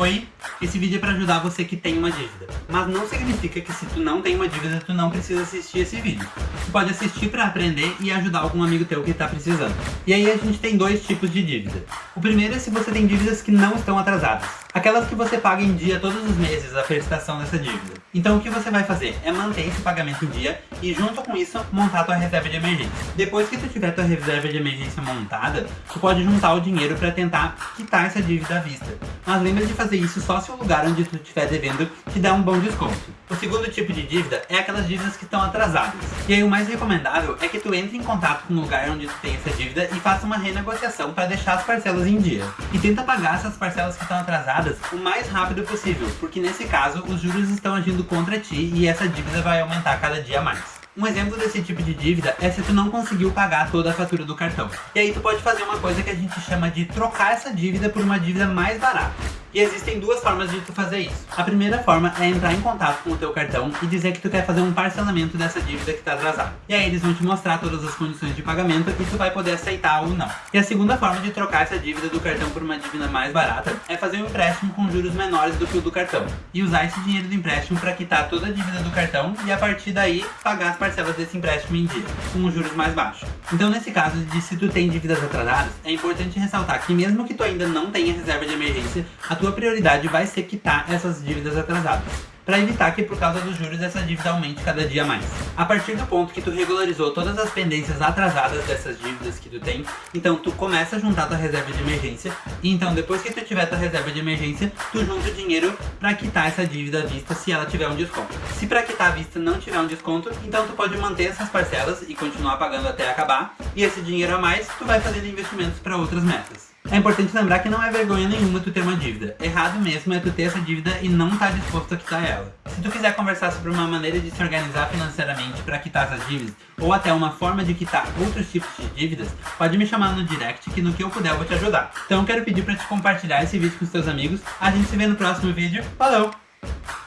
Oi, esse vídeo é para ajudar você que tem uma dívida. Mas não significa que se tu não tem uma dívida, tu não precisa assistir esse vídeo. Tu pode assistir para aprender e ajudar algum amigo teu que está precisando. E aí a gente tem dois tipos de dívida. O primeiro é se você tem dívidas que não estão atrasadas. Aquelas que você paga em dia todos os meses a prestação dessa dívida. Então o que você vai fazer é manter esse pagamento em dia e junto com isso montar tua reserva de emergência. Depois que tu tiver tua reserva de emergência montada, tu pode juntar o dinheiro para tentar quitar essa dívida à vista. Mas lembra de fazer isso só se o lugar onde tu estiver devendo te der um bom desconto. O segundo tipo de dívida é aquelas dívidas que estão atrasadas. E aí o mais recomendável é que tu entre em contato com o lugar onde tu tem essa dívida e faça uma renegociação para deixar as parcelas em dia. E tenta pagar essas parcelas que estão atrasadas o mais rápido possível, porque nesse caso os juros estão agindo contra ti e essa dívida vai aumentar cada dia mais. Um exemplo desse tipo de dívida é se tu não conseguiu pagar toda a fatura do cartão. E aí tu pode fazer uma coisa que a gente chama de trocar essa dívida por uma dívida mais barata. E existem duas formas de tu fazer isso. A primeira forma é entrar em contato com o teu cartão e dizer que tu quer fazer um parcelamento dessa dívida que está atrasada. E aí eles vão te mostrar todas as condições de pagamento e tu vai poder aceitar ou não. E a segunda forma de trocar essa dívida do cartão por uma dívida mais barata é fazer um empréstimo com juros menores do que o do cartão. E usar esse dinheiro do empréstimo para quitar toda a dívida do cartão e a partir daí pagar as parcelas desse empréstimo em dia, com os juros mais baixos. Então nesse caso de se tu tem dívidas atrasadas, é importante ressaltar que mesmo que tu ainda não tenha reserva de emergência, a tua prioridade vai ser quitar essas dívidas atrasadas para evitar que por causa dos juros essa dívida aumente cada dia mais. A partir do ponto que tu regularizou todas as pendências atrasadas dessas dívidas que tu tem, então tu começa a juntar tua reserva de emergência, e então depois que tu tiver tua reserva de emergência, tu junta o dinheiro para quitar essa dívida à vista se ela tiver um desconto. Se para quitar à vista não tiver um desconto, então tu pode manter essas parcelas e continuar pagando até acabar, e esse dinheiro a mais tu vai fazendo investimentos para outras metas. É importante lembrar que não é vergonha nenhuma tu ter uma dívida. Errado mesmo é tu ter essa dívida e não estar tá disposto a quitar ela. Se tu quiser conversar sobre uma maneira de se organizar financeiramente para quitar essas dívidas, ou até uma forma de quitar outros tipos de dívidas, pode me chamar no direct que no que eu puder eu vou te ajudar. Então quero pedir para te compartilhar esse vídeo com os teus amigos. A gente se vê no próximo vídeo. Falou!